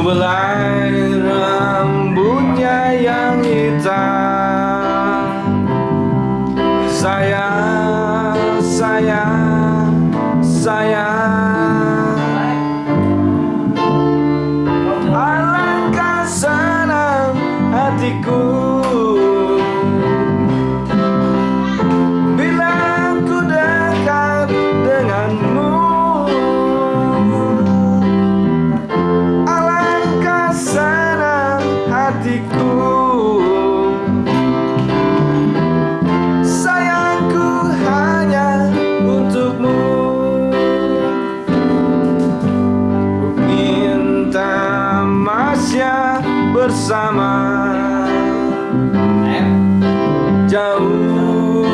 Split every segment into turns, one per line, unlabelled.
Sebelai rambutnya yang hitam. Sayang, sayang, sayang. Alangkah senang hatiku bersama. Jauh,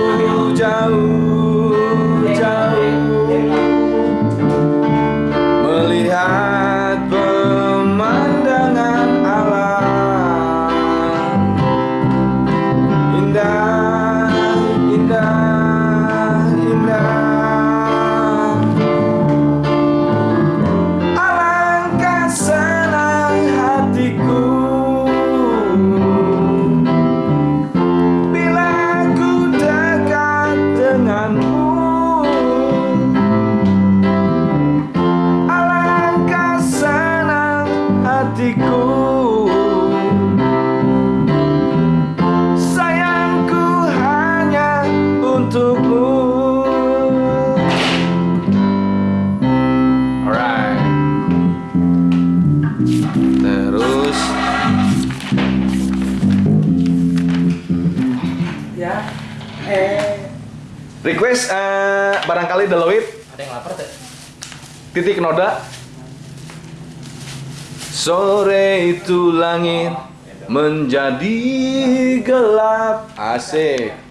hatiku Sayangku hanya untukmu Alright Terus
Ya. Eh.
Request eh, barangkali Deloit
Ada yang lapar tuh?
titik noda Sore itu langit menjadi gelap. Asik